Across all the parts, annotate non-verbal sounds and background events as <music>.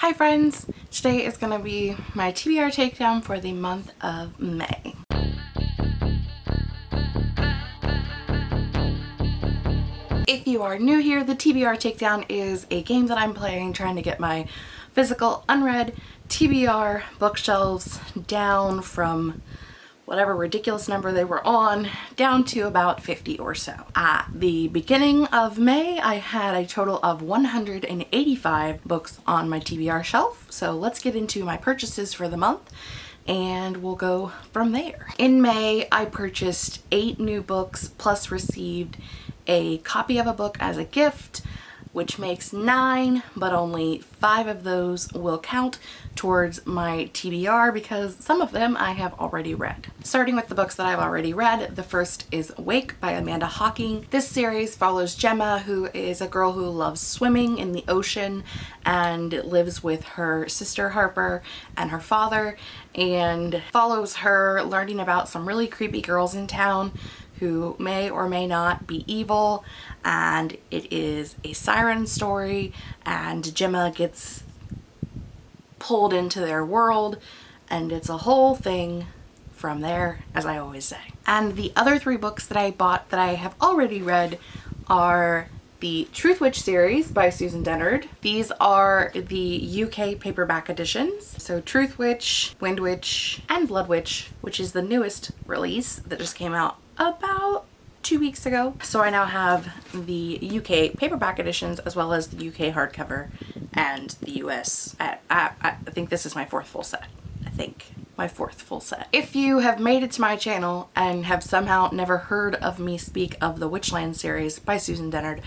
Hi friends! Today is going to be my TBR takedown for the month of May. If you are new here, the TBR takedown is a game that I'm playing trying to get my physical unread TBR bookshelves down from whatever ridiculous number they were on down to about 50 or so. At the beginning of May I had a total of 185 books on my TBR shelf so let's get into my purchases for the month and we'll go from there. In May I purchased eight new books plus received a copy of a book as a gift which makes nine, but only five of those will count towards my TBR because some of them I have already read. Starting with the books that I've already read, the first is Wake by Amanda Hocking. This series follows Gemma, who is a girl who loves swimming in the ocean and lives with her sister Harper and her father and follows her learning about some really creepy girls in town who may or may not be evil and it is a siren story and Gemma gets pulled into their world and it's a whole thing from there as I always say. And the other three books that I bought that I have already read are the Truthwitch series by Susan Dennard. These are the UK paperback editions. So Truthwitch, Windwitch, and Bloodwitch, which is the newest release that just came out about two weeks ago. So I now have the UK paperback editions as well as the UK hardcover and the US. I, I, I think this is my fourth full set, I think my fourth full set. If you have made it to my channel and have somehow never heard of me speak of the Witchland series by Susan Dennard,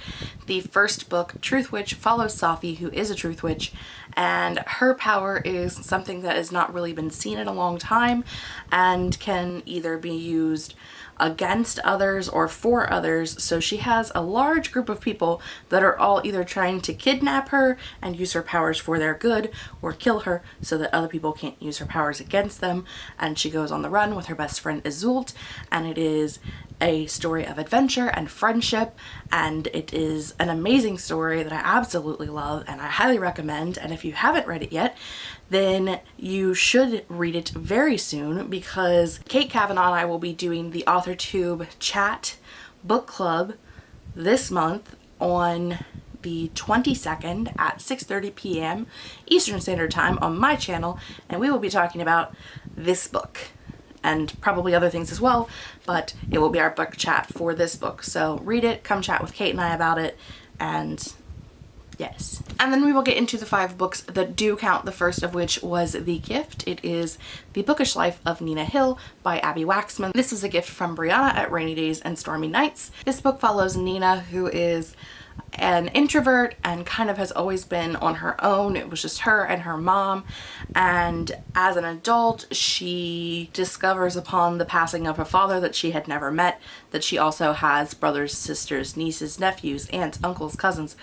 the first book, Truthwitch, follows Safi, who is a Truth Witch, and her power is something that has not really been seen in a long time and can either be used against others or for others. So she has a large group of people that are all either trying to kidnap her and use her powers for their good or kill her so that other people can't use her powers against them. And she goes on the run with her best friend Iseult and it is a story of adventure and friendship and it is an amazing story that I absolutely love and I highly recommend and if you haven't read it yet then you should read it very soon because Kate Kavanaugh and I will be doing the AuthorTube chat book club this month on the 22nd at 6.30 p.m. Eastern Standard Time on my channel and we will be talking about this book and probably other things as well but it will be our book chat for this book so read it come chat with Kate and I about it and Yes. And then we will get into the five books that do count, the first of which was The Gift. It is The Bookish Life of Nina Hill by Abbi Waxman. This is a gift from Brianna at Rainy Days and Stormy Nights. This book follows Nina, who is an introvert and kind of has always been on her own. It was just her and her mom and as an adult she discovers upon the passing of her father that she had never met that she also has brothers, sisters, nieces, nephews, aunts, uncles, cousins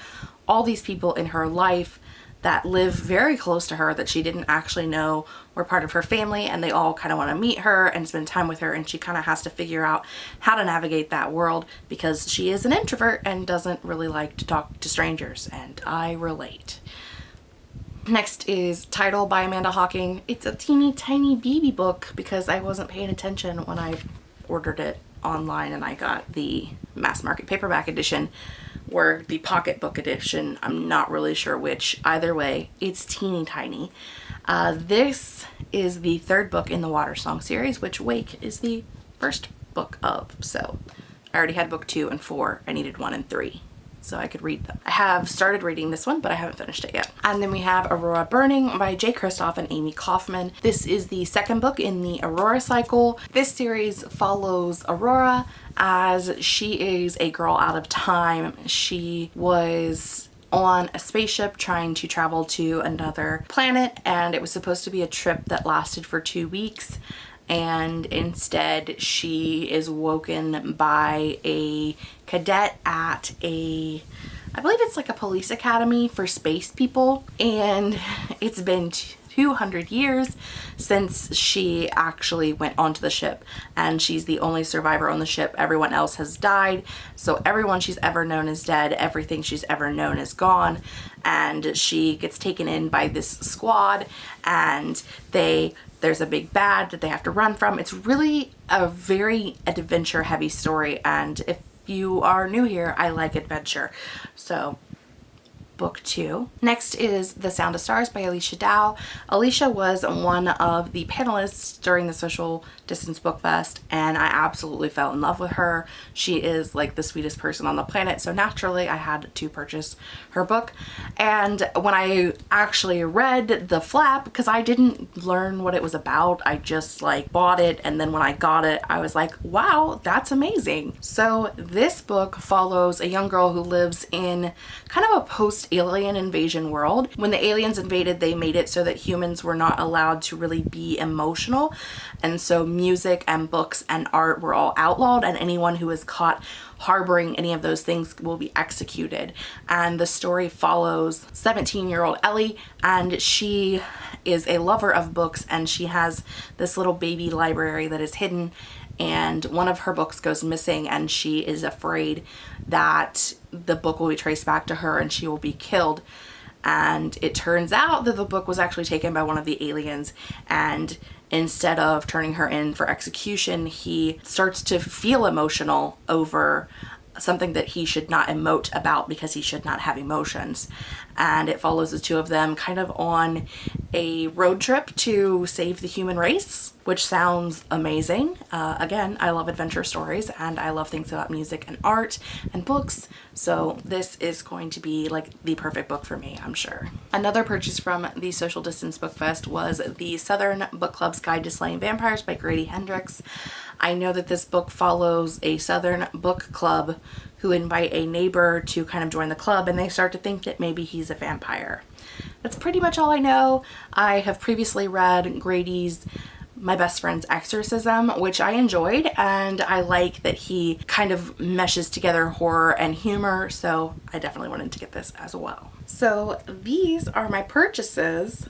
all these people in her life that live very close to her that she didn't actually know were part of her family and they all kind of want to meet her and spend time with her and she kind of has to figure out how to navigate that world because she is an introvert and doesn't really like to talk to strangers and I relate. Next is Tidal by Amanda Hocking. It's a teeny tiny baby book because I wasn't paying attention when I ordered it online and I got the mass market paperback edition or the pocketbook edition. I'm not really sure which. Either way, it's teeny tiny. Uh, this is the third book in the Water Song series, which Wake is the first book of. So I already had book two and four. I needed one and three so I could read them. I have started reading this one, but I haven't finished it yet. And then we have Aurora Burning by Jay Kristoff and Amie Kaufman. This is the second book in the Aurora cycle. This series follows Aurora as she is a girl out of time. She was on a spaceship trying to travel to another planet and it was supposed to be a trip that lasted for two weeks and instead she is woken by a cadet at a I believe it's like a police academy for space people and <laughs> it's been 200 years since she actually went onto the ship and she's the only survivor on the ship. Everyone else has died. So everyone she's ever known is dead. Everything she's ever known is gone. And she gets taken in by this squad and they there's a big bad that they have to run from. It's really a very adventure heavy story and if you are new here, I like adventure. So book two. Next is The Sound of Stars by Alechia Dow. Alicia was one of the panelists during the Social Distance Book Fest and I absolutely fell in love with her. She is like the sweetest person on the planet so naturally I had to purchase her book and when I actually read the flap because I didn't learn what it was about I just like bought it and then when I got it I was like wow that's amazing. So this book follows a young girl who lives in kind of a post alien invasion world. When the aliens invaded, they made it so that humans were not allowed to really be emotional. And so music and books and art were all outlawed and anyone who was caught harboring any of those things will be executed. And the story follows 17 year old Ellie and she is a lover of books and she has this little baby library that is hidden and one of her books goes missing and she is afraid that the book will be traced back to her and she will be killed. And it turns out that the book was actually taken by one of the aliens and instead of turning her in for execution he starts to feel emotional over something that he should not emote about because he should not have emotions and it follows the two of them kind of on a road trip to save the human race which sounds amazing. Uh, again, I love adventure stories and I love things about music and art and books. So this is going to be like the perfect book for me, I'm sure. Another purchase from the Social Distance Book Fest was the Southern Book Club's Guide to Slaying Vampires by Grady Hendrix. I know that this book follows a Southern book club who invite a neighbor to kind of join the club and they start to think that maybe he's a vampire. That's pretty much all I know. I have previously read Grady's my best friend's exorcism which I enjoyed and I like that he kind of meshes together horror and humor so I definitely wanted to get this as well. So these are my purchases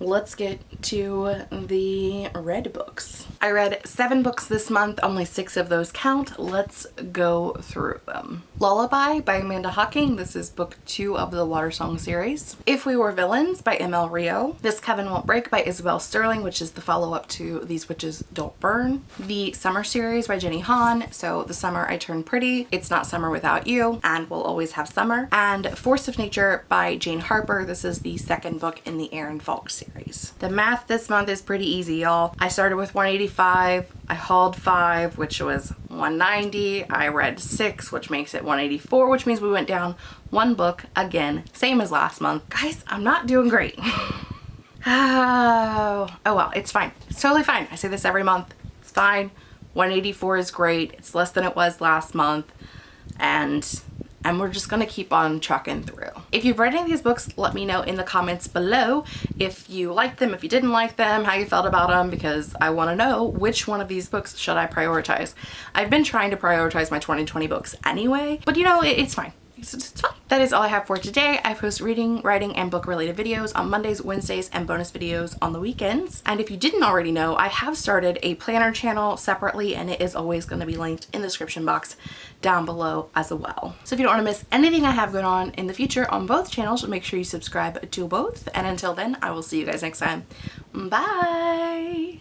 let's get to the read books. I read seven books this month, only six of those count. Let's go through them. Lullaby by Amanda Hocking. This is book two of the Water Song series. If We Were Villains by ML Rio. This Coven Won't Break by Isabel Sterling, which is the follow-up to These Witches Don't Burn. The Summer series by Jenny Han. So The Summer I Turned Pretty, It's Not Summer Without You, and We'll Always Have Summer. And Force of Nature by Jane Harper. This is the second book in the Aaron Falk series series. The math this month is pretty easy, y'all. I started with 185. I hauled five, which was 190. I read six, which makes it 184, which means we went down one book again, same as last month. Guys, I'm not doing great. <laughs> oh, oh well, it's fine. It's totally fine. I say this every month. It's fine. 184 is great. It's less than it was last month. And and we're just gonna keep on trucking through. If you've read any of these books, let me know in the comments below if you liked them, if you didn't like them, how you felt about them, because I wanna know which one of these books should I prioritize. I've been trying to prioritize my 2020 books anyway, but you know, it, it's fine. It's, it's fine. That is all I have for today. I post reading, writing, and book related videos on Mondays, Wednesdays, and bonus videos on the weekends. And if you didn't already know, I have started a planner channel separately and it is always going to be linked in the description box down below as well. So if you don't want to miss anything I have going on in the future on both channels, make sure you subscribe to both. And until then, I will see you guys next time. Bye!